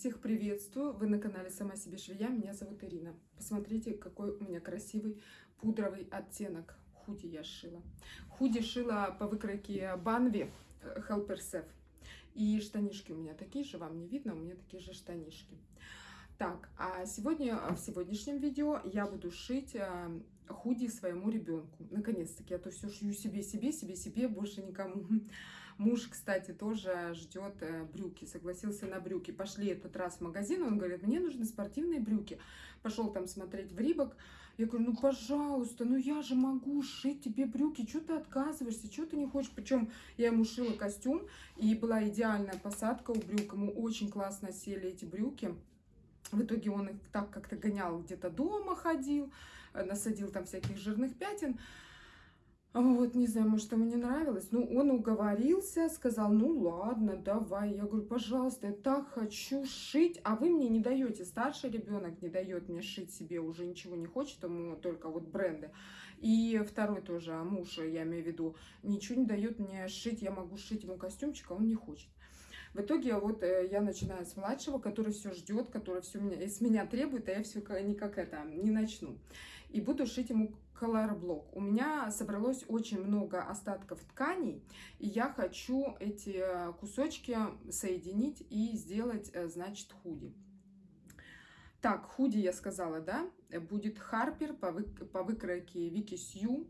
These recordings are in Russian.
Всех приветствую! Вы на канале Сама себе швея. Меня зовут Ирина. Посмотрите, какой у меня красивый пудровый оттенок. Худи я шила. Худи шила по выкройке Банви Helper Sef. И штанишки у меня такие же, вам не видно, у меня такие же штанишки. Так, а сегодня, в сегодняшнем видео я буду шить э, худи своему ребенку. Наконец-таки, я то все шью себе, себе, себе, себе, больше никому. Муж, кстати, тоже ждет э, брюки, согласился на брюки. Пошли этот раз в магазин, он говорит, мне нужны спортивные брюки. Пошел там смотреть в Рибок. Я говорю, ну пожалуйста, ну я же могу шить тебе брюки, что ты отказываешься, что ты не хочешь? Причем я ему шила костюм, и была идеальная посадка у брюк, ему очень классно сели эти брюки. В итоге он их так как-то гонял, где-то дома ходил, э, насадил там всяких жирных пятен. Вот, не знаю, может, ему не нравилось. Ну, он уговорился, сказал, ну, ладно, давай. Я говорю, пожалуйста, я так хочу шить, а вы мне не даете. Старший ребенок не дает мне шить себе, уже ничего не хочет, ему только вот бренды. И второй тоже, муж, я имею в виду, ничего не дает мне шить, я могу шить ему костюмчик, а он не хочет. В итоге вот э, я начинаю с младшего, который все ждет, который все меня, из меня требует, а я все никак это не начну. И буду шить ему color блок. У меня собралось очень много остатков тканей, и я хочу эти э, кусочки соединить и сделать, э, значит, худи. Так, худи я сказала, да, будет Харпер по, вы, по выкройке Вики Сью.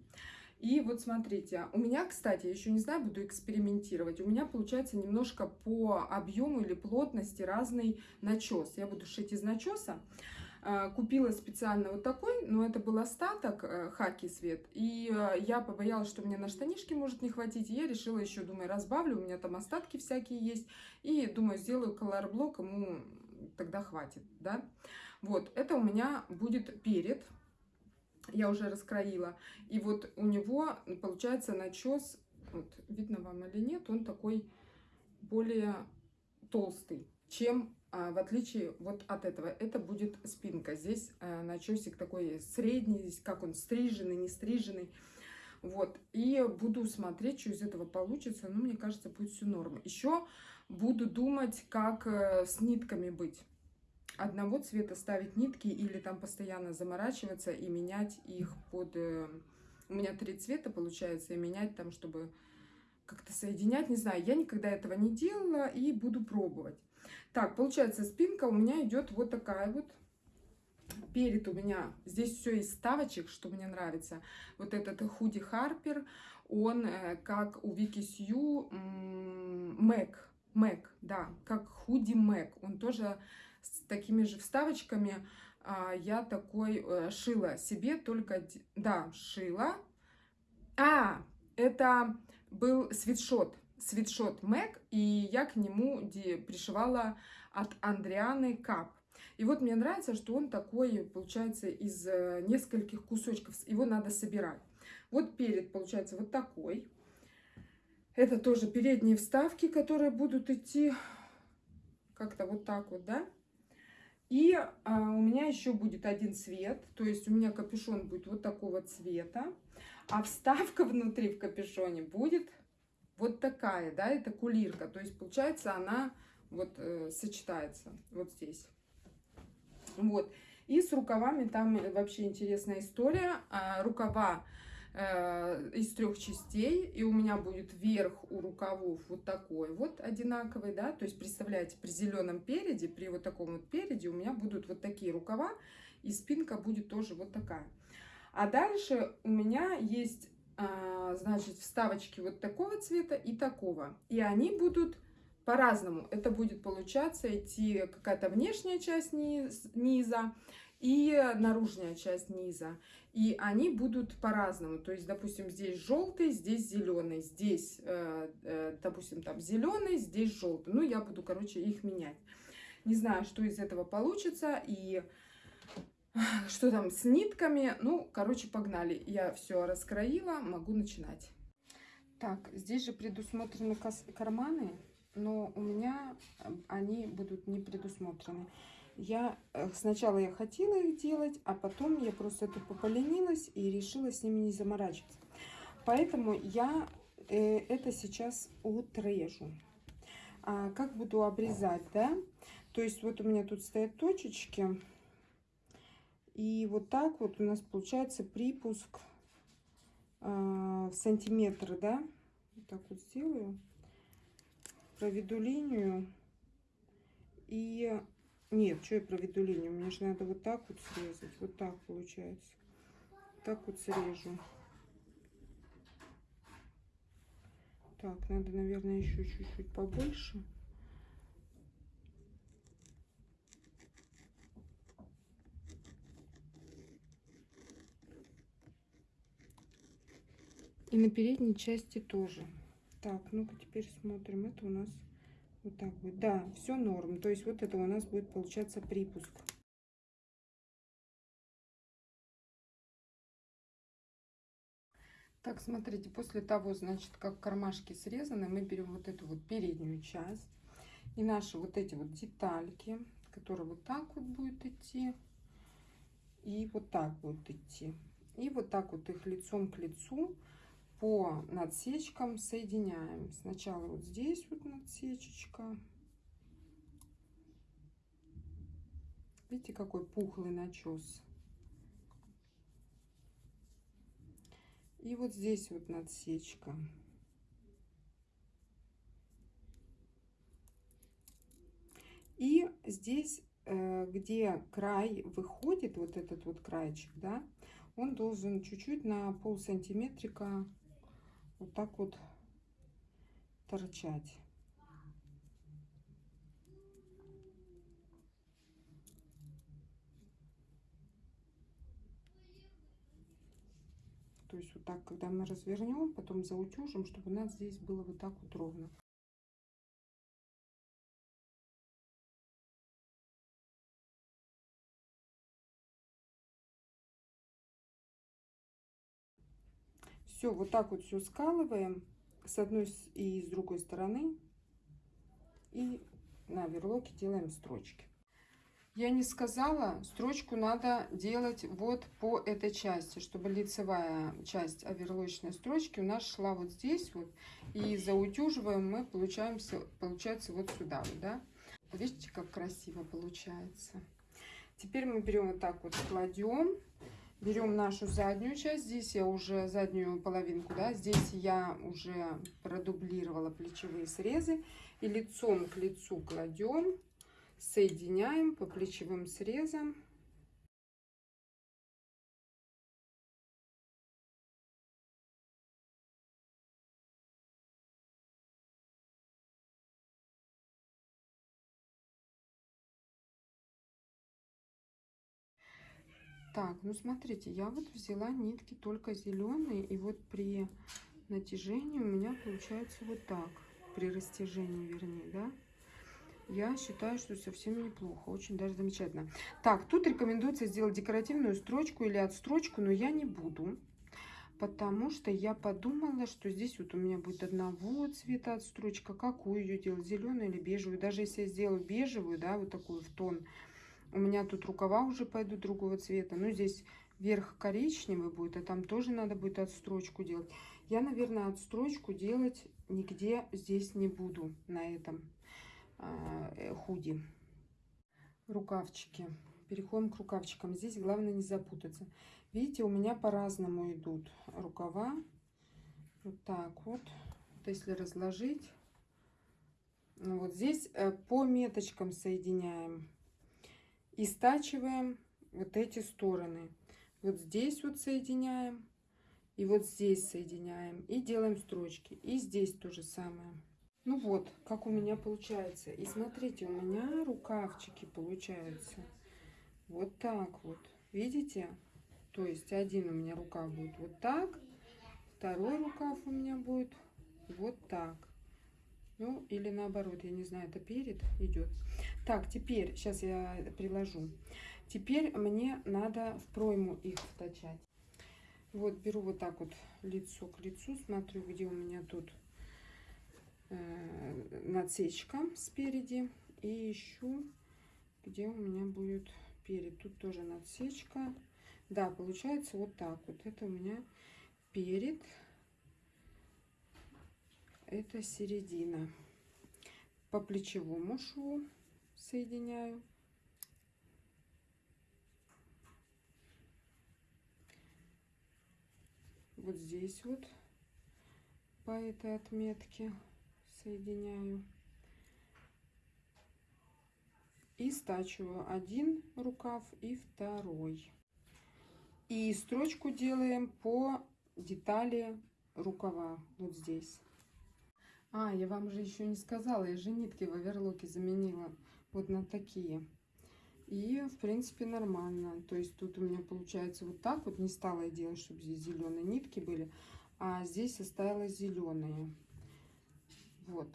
И вот смотрите, у меня, кстати, еще не знаю, буду экспериментировать. У меня получается немножко по объему или плотности разный начес. Я буду шить из начеса. А, купила специально вот такой, но это был остаток, э, хаки цвет. И э, я побоялась, что мне на штанишки может не хватить. И я решила еще, думаю, разбавлю, у меня там остатки всякие есть. И думаю, сделаю колор-блок, ему тогда хватит, да. Вот, это у меня будет перед я уже раскроила. И вот у него получается начес, вот видно вам или нет, он такой более толстый, чем в отличие вот от этого. Это будет спинка. Здесь а, начесик такой средний, здесь как он стриженный, не стриженный. Вот, и буду смотреть, что из этого получится. Ну, мне кажется, будет все норм. Еще буду думать, как э, с нитками быть одного цвета ставить нитки или там постоянно заморачиваться и менять их под... Э, у меня три цвета получается, и менять там, чтобы как-то соединять, не знаю, я никогда этого не делала и буду пробовать. Так, получается, спинка у меня идет вот такая вот. Перед у меня здесь все из ставочек, что мне нравится. Вот этот худи Харпер, он э, как у Вики Сью Мэг, Мэг, да, как худи Мэг. Он тоже с такими же вставочками. А, я такой э, шила себе только... Да, шила. А, это был свитшот. Свитшот Мэг, и я к нему пришивала от Андрианы Кап. И вот мне нравится, что он такой, получается, из э, нескольких кусочков. Его надо собирать. Вот перед, получается, вот такой. Это тоже передние вставки, которые будут идти как-то вот так вот, да? И а, у меня еще будет один цвет, то есть у меня капюшон будет вот такого цвета, а вставка внутри в капюшоне будет вот такая, да, это кулирка, то есть получается она вот э, сочетается вот здесь. Вот, и с рукавами там вообще интересная история, а, рукава Э, из трех частей, и у меня будет верх у рукавов вот такой вот одинаковый, да, то есть представляете, при зеленом переде, при вот таком вот переде у меня будут вот такие рукава, и спинка будет тоже вот такая. А дальше у меня есть, значит, вставочки вот такого цвета и такого, и они будут по-разному. Это будет получаться идти какая-то внешняя часть низа и наружная часть низа. И они будут по-разному. То есть, допустим, здесь желтый, здесь зеленый, здесь, э, э, допустим, там зеленый, здесь желтый. Ну, я буду, короче, их менять. Не знаю, что из этого получится и что там с нитками. Ну, короче, погнали. Я все раскроила, могу начинать. Так, здесь же предусмотрены карманы, но у меня они будут не предусмотрены. Я э, сначала я хотела их делать, а потом я просто это поленилась и решила с ними не заморачиваться. Поэтому я э, это сейчас отрежу. А как буду обрезать, да? То есть вот у меня тут стоят точечки. И вот так вот у нас получается припуск э, в сантиметры, да? Вот так вот сделаю. Проведу линию. И нет, что я проведу линию? Мне же надо вот так вот срезать. Вот так получается. Так вот срежу. Так, надо, наверное, еще чуть-чуть побольше. И на передней части тоже. Так, ну-ка теперь смотрим. Это у нас вот так будет. Да, все норм. То есть вот это у нас будет получаться припуск. Так, смотрите, после того, значит, как кармашки срезаны, мы берем вот эту вот переднюю часть. И наши вот эти вот детальки, которые вот так вот будут идти. И вот так будут идти. И вот так вот их лицом к лицу по надсечкам соединяем. Сначала вот здесь вот надсечечка. Видите, какой пухлый начес. И вот здесь вот надсечка. И здесь, э, где край выходит, вот этот вот краечек, да, он должен чуть-чуть на пол сантиметрика вот так вот торчать. То есть вот так, когда мы развернем, потом заутюжим, чтобы у нас здесь было вот так вот ровно. Все, вот так вот все скалываем с одной и с другой стороны. И на верлоке делаем строчки. Я не сказала, строчку надо делать вот по этой части, чтобы лицевая часть оверлочной строчки у нас шла вот здесь вот. И заутюживаем мы, получаемся, получается вот сюда да. Видите, как красиво получается. Теперь мы берем вот так вот, кладем берем нашу заднюю часть. Здесь я уже заднюю половинку, да, здесь я уже продублировала плечевые срезы. И лицом к лицу кладем, соединяем по плечевым срезам. Так, ну смотрите, я вот взяла нитки только зеленые, и вот при натяжении у меня получается вот так, при растяжении, вернее, да. Я считаю, что совсем неплохо, очень даже замечательно. Так, тут рекомендуется сделать декоративную строчку или отстрочку, но я не буду, потому что я подумала, что здесь вот у меня будет одного цвета отстрочка. Какую ее делать, зеленую или бежевую? Даже если я сделаю бежевую, да, вот такую в тон, у меня тут рукава уже пойдут другого цвета. Ну, здесь верх коричневый будет, а там тоже надо будет отстрочку делать. Я, наверное, отстрочку делать нигде здесь не буду на этом э, худи. Рукавчики. Переходим к рукавчикам. Здесь главное не запутаться. Видите, у меня по-разному идут рукава. Вот так вот. вот если разложить. Ну, вот здесь э, по меточкам соединяем и стачиваем вот эти стороны. Вот здесь вот соединяем, и вот здесь соединяем, и делаем строчки. И здесь то же самое. Ну вот, как у меня получается. И смотрите, у меня рукавчики получаются вот так вот. Видите? То есть один у меня рукав будет вот так, второй рукав у меня будет вот так. Ну, или наоборот, я не знаю, это перед идет. Так, теперь, сейчас я приложу. Теперь мне надо в пройму их втачать. Вот, беру вот так вот лицо к лицу, смотрю, где у меня тут э, надсечка спереди. И ищу, где у меня будет перед. Тут тоже надсечка. Да, получается вот так вот. Это у меня перед это середина. По плечевому шву соединяю. Вот здесь вот по этой отметке соединяю. И стачиваю один рукав и второй. И строчку делаем по детали рукава вот здесь. А, я вам же еще не сказала, я же нитки в оверлоке заменила вот на такие. И, в принципе, нормально. То есть тут у меня получается вот так вот. Не стала я делать, чтобы здесь зеленые нитки были. А здесь оставила зеленые. Вот.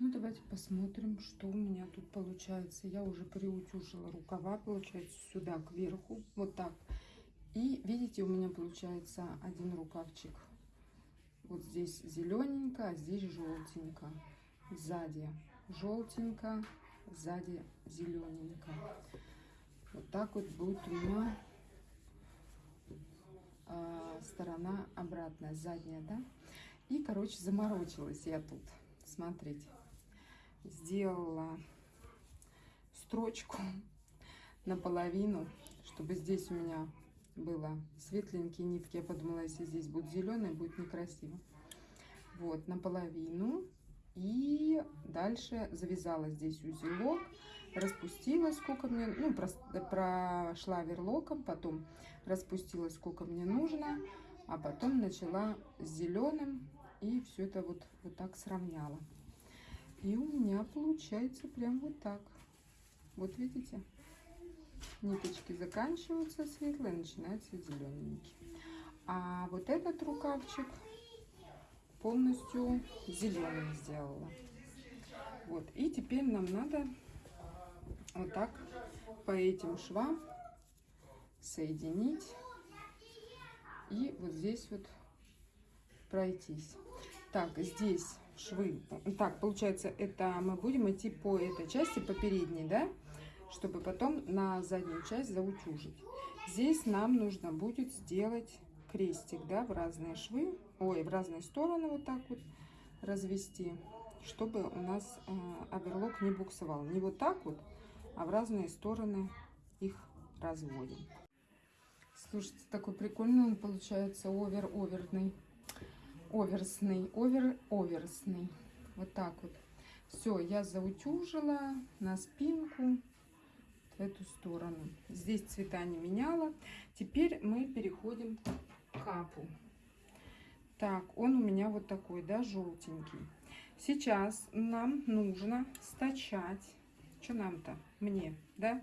Ну, давайте посмотрим, что у меня тут получается. Я уже приутюжила рукава, получается, сюда кверху. Вот так. И, видите, у меня получается один рукавчик. Вот здесь зелененько, а здесь желтенько. Сзади желтенько, сзади зелененько. Вот так вот будет у меня э, сторона обратная, задняя, да. И, короче, заморочилась я тут. Смотрите, сделала строчку наполовину, чтобы здесь у меня было светленькие нитки. Я подумала, если здесь будут зеленые, будет некрасиво. Вот, наполовину. И дальше завязала здесь узелок, распустила сколько мне, ну, прошла верлоком, потом распустила сколько мне нужно, а потом начала с зеленым и все это вот, вот так сравняла. И у меня получается прям вот так. Вот видите? Ниточки заканчиваются светлые, начинается зелененький. А вот этот рукавчик полностью зеленым сделала. Вот. И теперь нам надо вот так по этим швам соединить и вот здесь вот пройтись. Так, здесь швы. Так, получается, это мы будем идти по этой части, по передней, да? Чтобы потом на заднюю часть заутюжить. Здесь нам нужно будет сделать крестик, да, в разные швы, ой, в разные стороны вот так вот развести, чтобы у нас э, оверлок не буксовал. Не вот так вот, а в разные стороны их разводим. Слушайте, такой прикольный он получается овер-оверный, оверсный, овер-оверсный. Вот так вот. Все, я заутюжила на спинку в эту сторону. Здесь цвета не меняла. Теперь мы переходим капу. Так, он у меня вот такой, да, желтенький. Сейчас нам нужно стачать. Что нам-то? Мне, да?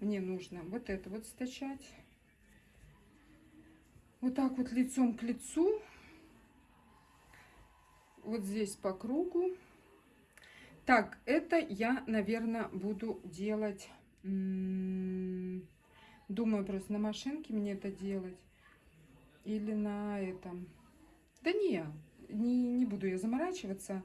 Мне нужно вот это вот стачать. Вот так вот лицом к лицу. Вот здесь по кругу. Так, это я, наверное, буду делать... Думаю, просто на машинке мне это делать или на этом. Да не, не, не буду я заморачиваться.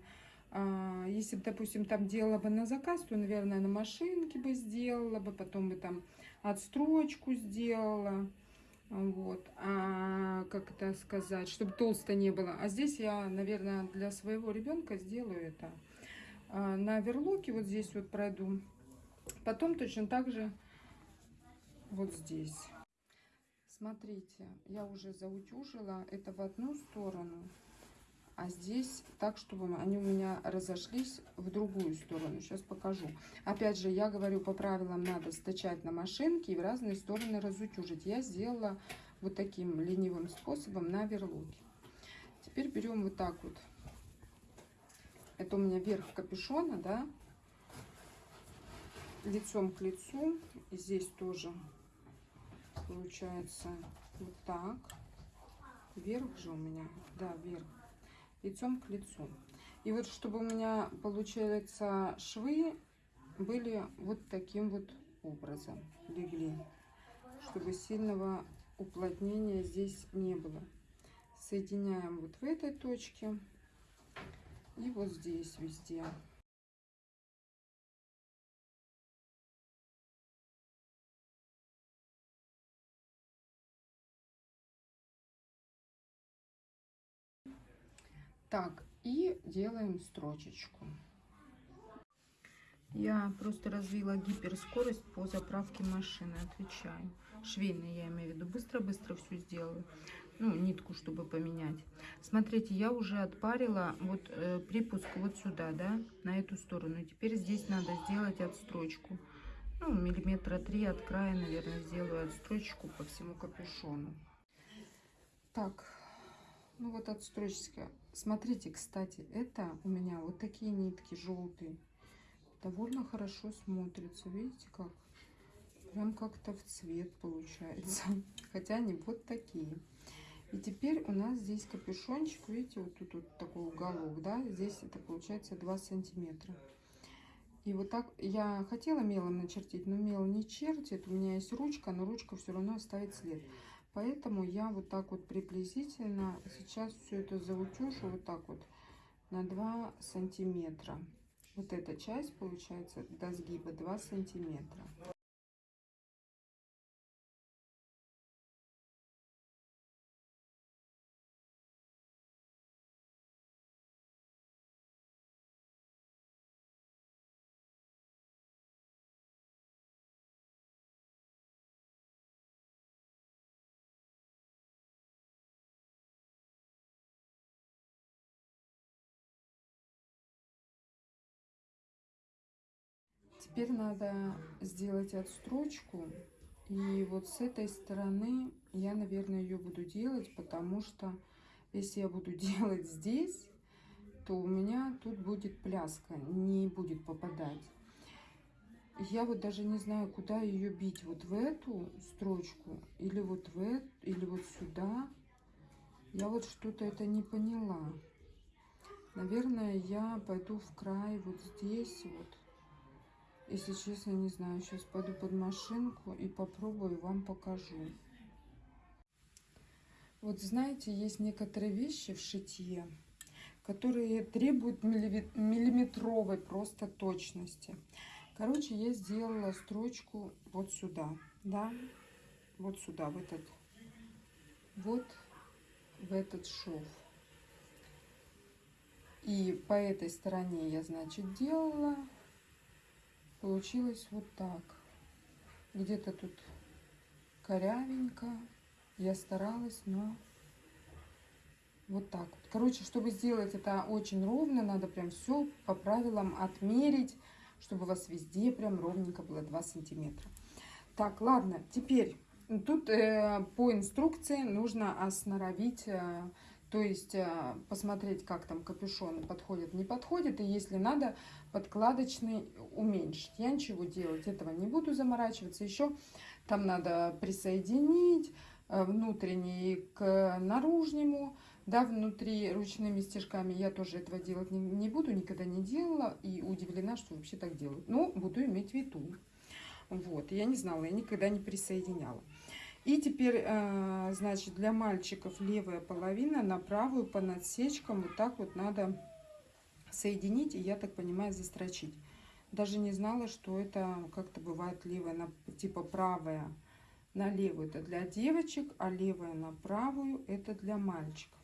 А, если бы, допустим, там делала бы на заказ, то, наверное, на машинке бы сделала бы, потом бы там отстрочку сделала. Вот, а как это сказать, чтобы толсто не было. А здесь я, наверное, для своего ребенка сделаю это. А, на верлоке вот здесь вот пройду. Потом точно так же вот здесь. Смотрите, я уже заутюжила это в одну сторону, а здесь так, чтобы они у меня разошлись в другую сторону. Сейчас покажу. Опять же, я говорю, по правилам надо стачать на машинке и в разные стороны разутюжить. Я сделала вот таким ленивым способом на верлоке. Теперь берем вот так вот. Это у меня верх капюшона, да, лицом к лицу. Здесь тоже получается вот так. Вверх же у меня, да, вверх. Лицом к лицу. И вот чтобы у меня, получается, швы были вот таким вот образом, легли. Чтобы сильного уплотнения здесь не было. Соединяем вот в этой точке и вот здесь везде. Так, и делаем строчечку. Я просто развила гиперскорость по заправке машины, отвечаю. Швейной я имею в виду. Быстро-быстро все сделаю. Ну, нитку, чтобы поменять. Смотрите, я уже отпарила вот э, припуск вот сюда, да, на эту сторону. Теперь здесь надо сделать отстрочку. Ну, миллиметра три от края, наверное, сделаю отстрочку по всему капюшону. Так, ну вот отстрочка. Смотрите, кстати, это у меня вот такие нитки желтые довольно хорошо смотрится. Видите как? Прям как-то в цвет получается. Хотя они вот такие. И теперь у нас здесь капюшончик. Видите, вот тут вот такой уголок, да? Здесь это получается 2 сантиметра. И вот так я хотела мелом начертить, но мел не чертит. У меня есть ручка, но ручка все равно оставит след. Поэтому я вот так вот приблизительно сейчас все это заутюшу вот так вот на 2 сантиметра. Вот эта часть получается до сгиба 2 сантиметра. Теперь надо сделать отстрочку. И вот с этой стороны я, наверное, ее буду делать, потому что если я буду делать здесь, то у меня тут будет пляска, не будет попадать. Я вот даже не знаю, куда ее бить. Вот в эту строчку или вот в эту, или вот сюда. Я вот что-то это не поняла. Наверное, я пойду в край вот здесь вот. Если честно, не знаю. Сейчас пойду под машинку и попробую, вам покажу. Вот знаете, есть некоторые вещи в шитье, которые требуют миллиметровой просто точности. Короче, я сделала строчку вот сюда, да, вот сюда, в этот, вот в этот шов. И по этой стороне я, значит, делала получилось вот так. Где-то тут корявенько. Я старалась, но вот так. Короче, чтобы сделать это очень ровно, надо прям все по правилам отмерить, чтобы у вас везде прям ровненько было 2 сантиметра. Так, ладно, теперь тут э, по инструкции нужно осноровить э, то есть э, посмотреть, как там капюшон подходит, не подходит. И если надо, подкладочный уменьшить. Я ничего делать этого не буду заморачиваться. Еще там надо присоединить э, внутренний к наружнему. Да, внутри ручными стежками я тоже этого делать не, не буду, никогда не делала. И удивлена, что вообще так делают. Но буду иметь в виду. Вот, я не знала, я никогда не присоединяла. И теперь, э, значит, для мальчиков левая половина на правую по надсечкам вот так вот надо соединить и, я так понимаю, застрочить. Даже не знала, что это как-то бывает левая, на, типа правая на левую это для девочек, а левая на правую это для мальчиков.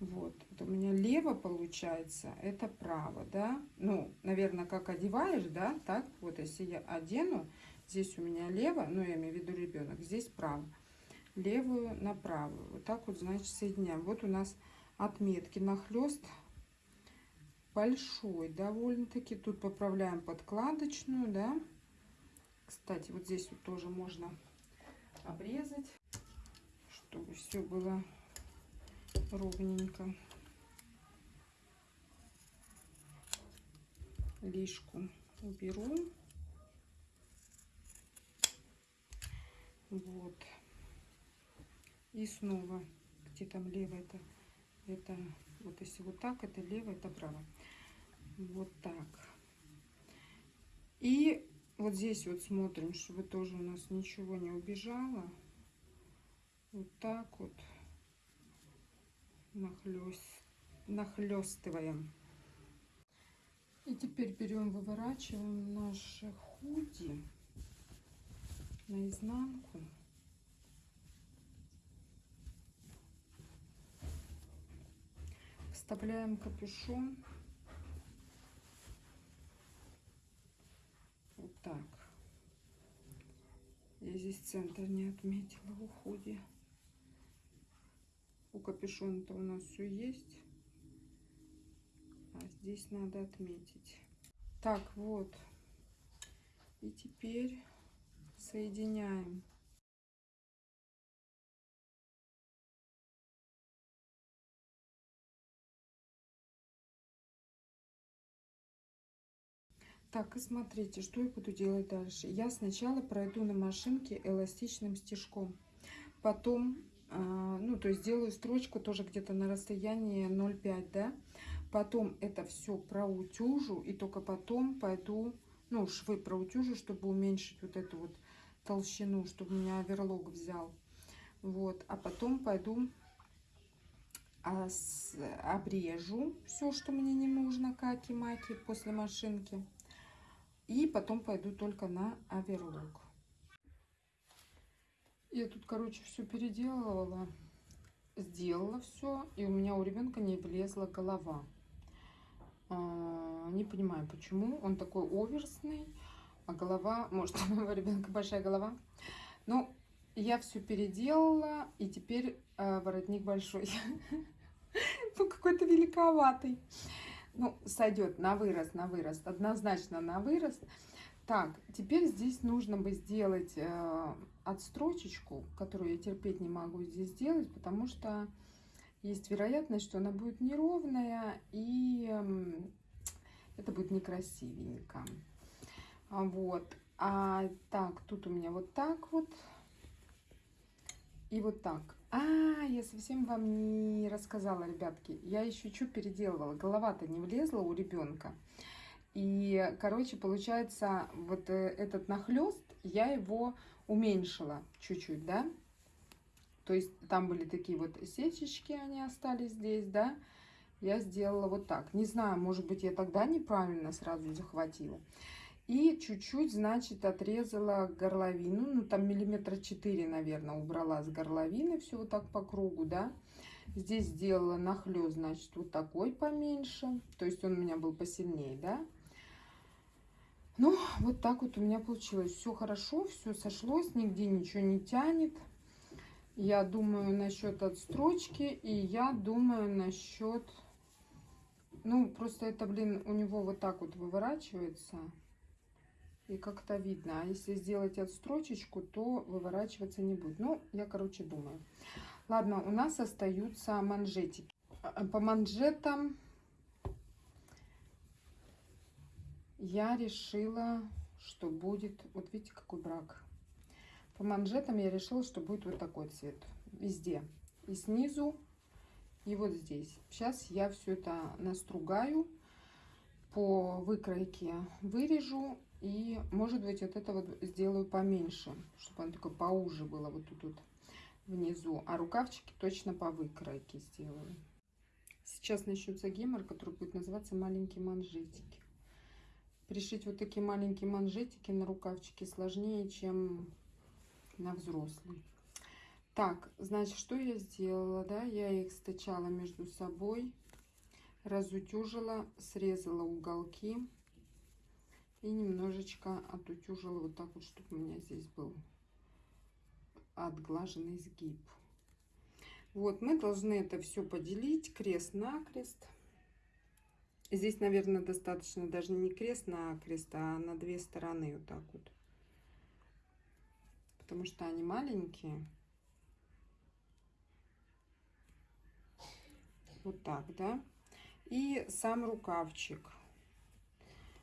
Вот, это у меня лево получается, это право, да. Ну, наверное, как одеваешь, да, так вот, если я одену, Здесь у меня лево, ну я имею в виду ребенок, здесь право. Левую на правую. Вот так вот, значит, соединяем. Вот у нас отметки нахлест большой довольно-таки. Тут поправляем подкладочную, да. Кстати, вот здесь вот тоже можно обрезать, чтобы все было ровненько. Лишку уберу. Вот. И снова, где там лево, это, это, вот если вот так, это лево, это право. Вот так. И вот здесь вот смотрим, чтобы тоже у нас ничего не убежало. Вот так вот нахлест, нахлестываем. И теперь берем, выворачиваем наши худи наизнанку. Вставляем капюшон. Так. Я здесь центр не отметила в уходе. У капюшона-то у нас все есть. А здесь надо отметить. Так, вот. И теперь соединяем. Так, и смотрите, что я буду делать дальше. Я сначала пройду на машинке эластичным стежком. Потом, а, ну, то есть сделаю строчку тоже где-то на расстоянии 0,5, да. Потом это все проутюжу и только потом пойду, ну, швы проутюжу, чтобы уменьшить вот эту вот толщину, чтобы меня оверлок взял. Вот, а потом пойду а, обрежу все, что мне не нужно, каки-маки после машинки. И потом пойду только на оверлок. Я тут, короче, все переделывала, сделала все, и у меня у ребенка не влезла голова. А, не понимаю, почему. Он такой оверсный, а голова, может, у моего ребенка большая голова. Но я все переделала, и теперь э, воротник большой. Ну, какой-то великоватый. Ну, сойдет на вырост, на вырост, однозначно на вырост. Так, теперь здесь нужно бы сделать э, отстрочечку, которую я терпеть не могу здесь сделать, потому что есть вероятность, что она будет неровная, и э, это будет некрасивенько. Вот. А так, тут у меня вот так вот. И вот так. А, я совсем вам не рассказала, ребятки. Я еще что переделывала. Голова-то не влезла у ребенка. И, короче, получается, вот э, этот нахлест, я его уменьшила чуть-чуть, да. То есть там были такие вот сечечки, они остались здесь, да. Я сделала вот так. Не знаю, может быть, я тогда неправильно сразу захватила. И чуть-чуть, значит, отрезала горловину, ну там миллиметра 4, наверное, убрала с горловины, все вот так по кругу, да. Здесь сделала нахлест, значит, вот такой поменьше, то есть он у меня был посильнее, да. Ну, вот так вот у меня получилось. Все хорошо, все сошлось, нигде ничего не тянет. Я думаю насчет отстрочки, и я думаю насчет... Ну, просто это, блин, у него вот так вот выворачивается и как-то видно. А если сделать отстрочечку, то выворачиваться не будет. Ну, я, короче, думаю. Ладно, у нас остаются манжетики. А, по манжетам я решила, что будет... Вот видите, какой брак. По манжетам я решила, что будет вот такой цвет. Везде. И снизу, и вот здесь. Сейчас я все это настругаю по выкройке вырежу и, может быть, вот это вот сделаю поменьше, чтобы оно такое поуже было вот тут вот внизу. А рукавчики точно по выкройке сделаю. Сейчас начнется гемор, который будет называться маленькие манжетики. Пришить вот такие маленькие манжетики на рукавчики сложнее, чем на взрослый. Так, значит, что я сделала, да? Я их стачала между собой, разутюжила, срезала уголки и немножечко отутюжила вот так вот, чтобы у меня здесь был отглаженный сгиб. Вот, мы должны это все поделить крест-накрест. Здесь, наверное, достаточно даже не крест-накрест, а на две стороны вот так вот. Потому что они маленькие. Вот так, да. И сам рукавчик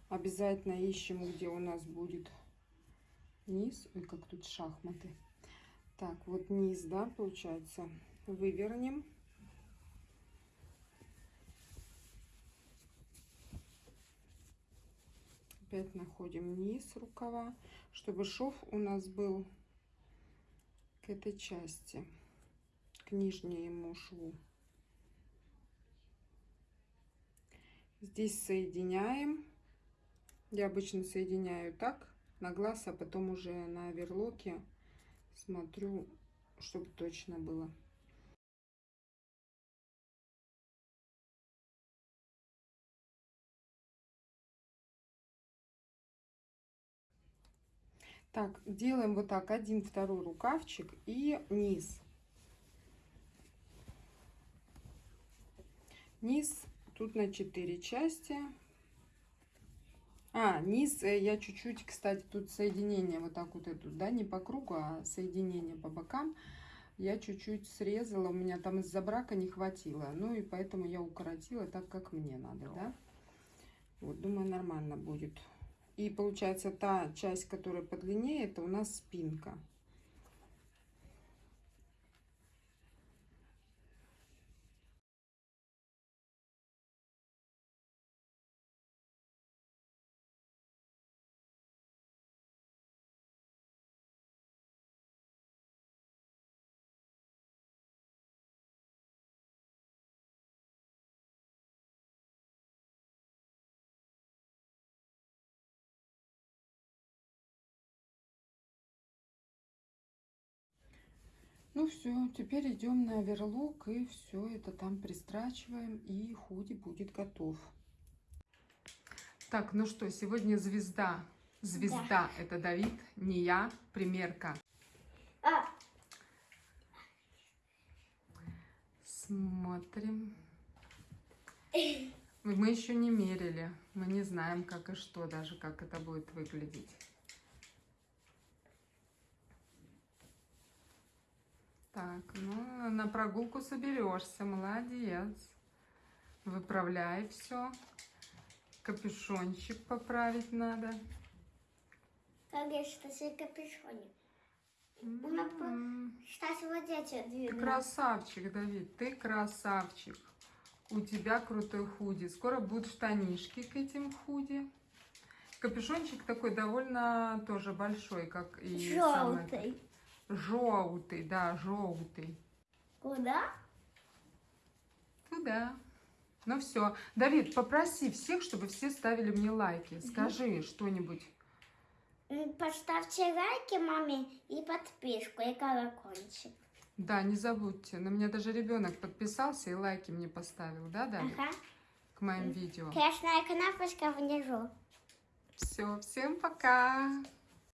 Обязательно ищем, где у нас будет низ. Ой, как тут шахматы. Так, вот низ, да, получается. Вывернем. Опять находим низ рукава, чтобы шов у нас был к этой части, к нижнему шву. Здесь соединяем. Я обычно соединяю так на глаз, а потом уже на оверлоке смотрю, чтобы точно было. Так, делаем вот так, один, второй рукавчик и низ. Низ тут на 4 части. А, низ э, я чуть-чуть, кстати, тут соединение вот так вот идут, да, не по кругу, а соединение по бокам. Я чуть-чуть срезала, у меня там из-за брака не хватило. Ну и поэтому я укоротила так, как мне надо, да. Вот, думаю, нормально будет. И получается, та часть, которая подлиннее, это у нас спинка. Ну все, теперь идем на оверлок и все это там пристрачиваем и худи будет готов. Так, ну что, сегодня звезда. Звезда это Давид, не я, примерка. А, Смотрим. Мы еще не мерили. Мы не знаем, как и что, даже как это будет выглядеть. Так, ну, на прогулку соберешься, молодец. Выправляй все. Капюшончик поправить надо. что себе капюшоне. Она по- М, Кстати, вот эти Ты две. красавчик, Давид, ты красавчик. У тебя крутой худи. Скоро будут штанишки к этим худи. Капюшончик такой довольно тоже большой, как и сам этот. Желтый. Да, желтый. Куда? Туда. Ну все. Давид, попроси всех, чтобы все ставили мне лайки. Скажи что-нибудь. Поставьте лайки маме и подписку, и колокольчик. Да, не забудьте. На меня даже ребенок подписался и лайки мне поставил, да, Давид, Ага. к моим видео. Красная кнопочка внизу. Все, всем пока.